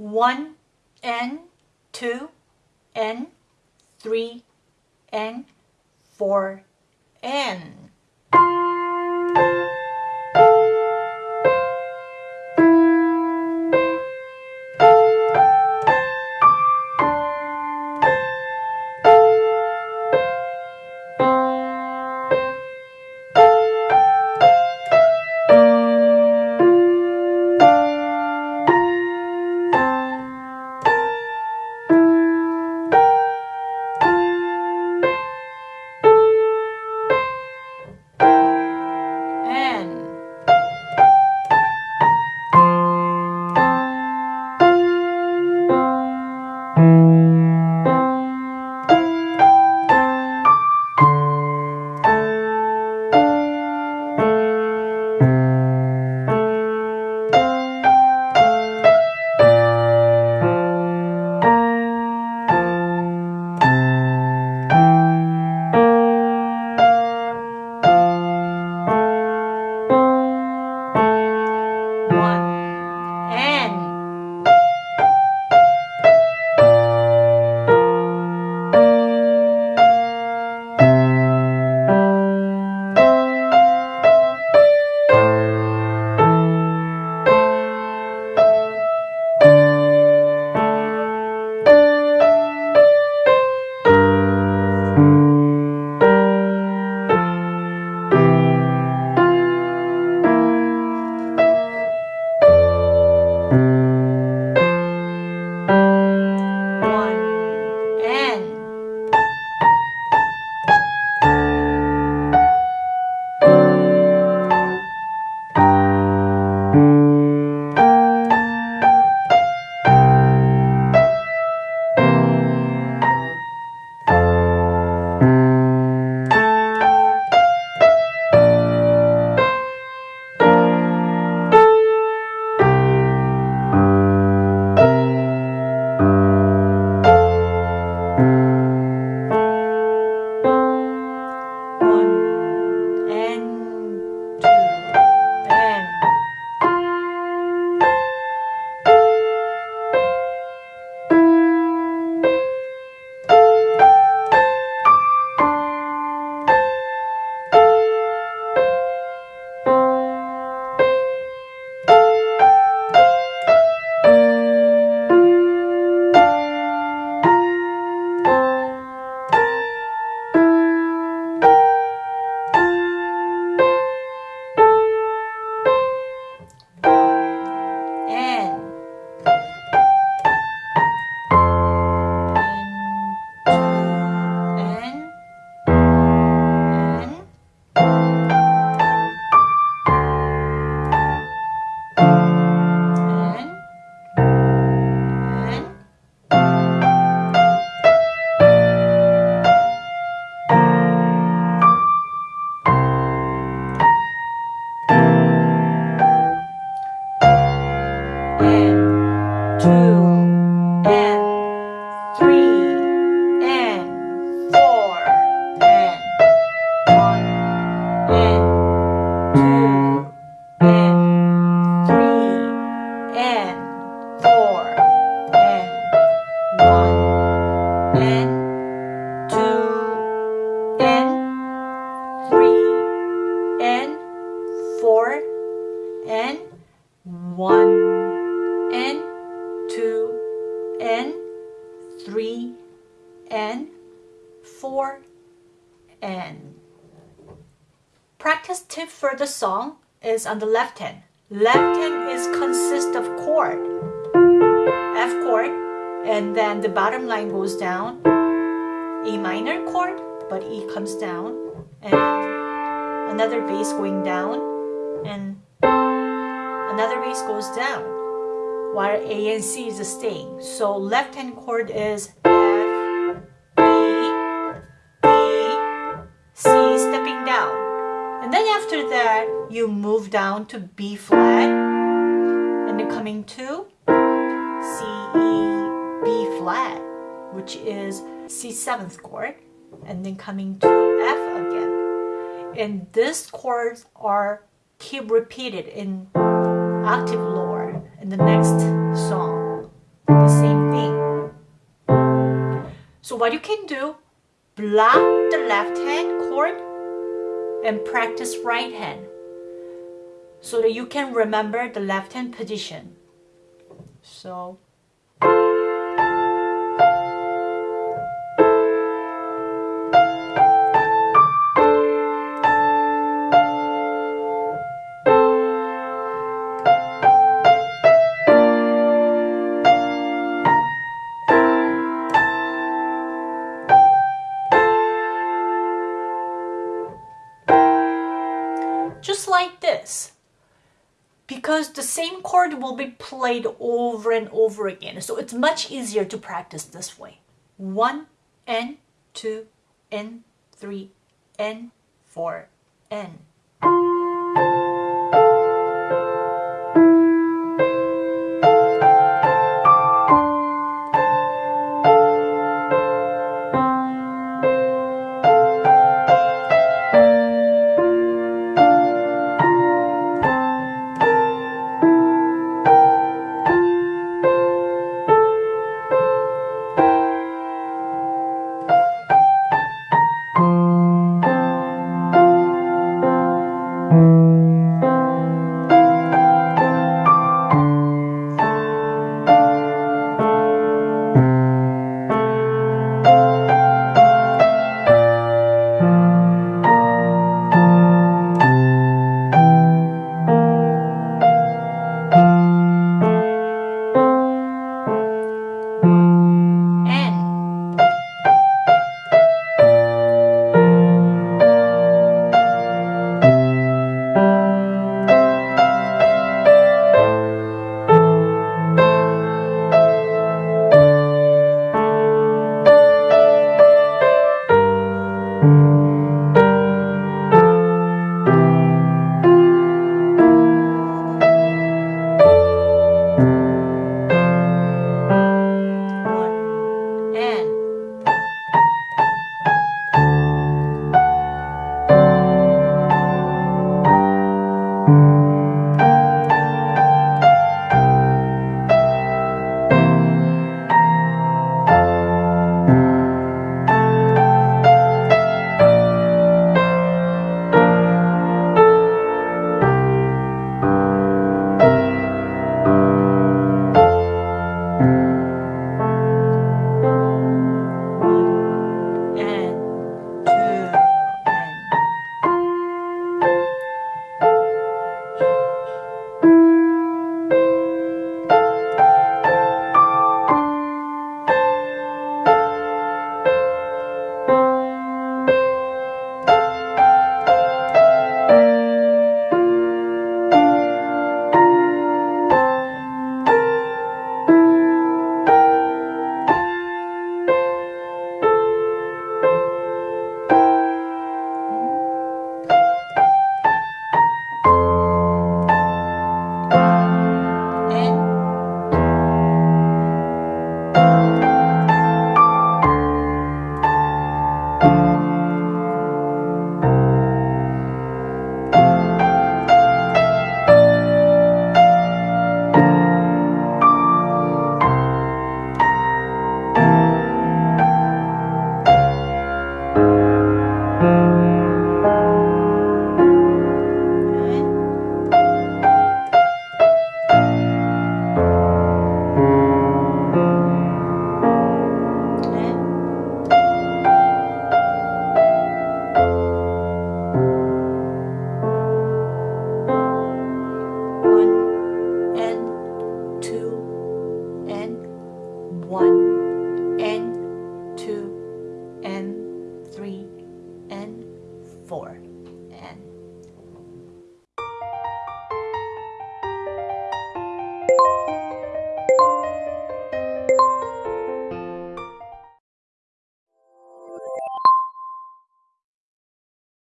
one and two and three and four and Practice tip for the song is on the left hand. Left hand is consist of chord. F chord, and then the bottom line goes down. A minor chord, but E comes down, and another bass going down, and another bass goes down, while A and C is staying. So left hand chord is you move down to B flat and then coming to C, E, B flat, which is C seventh chord, and then coming to F again. And these chords are keep repeated in octave lower in the next song. The same thing. So what you can do, block the left hand chord and practice right hand so that you can remember the left hand position. So just like this because the same chord will be played over and over again. So it's much easier to practice this way. One and two and three and four and.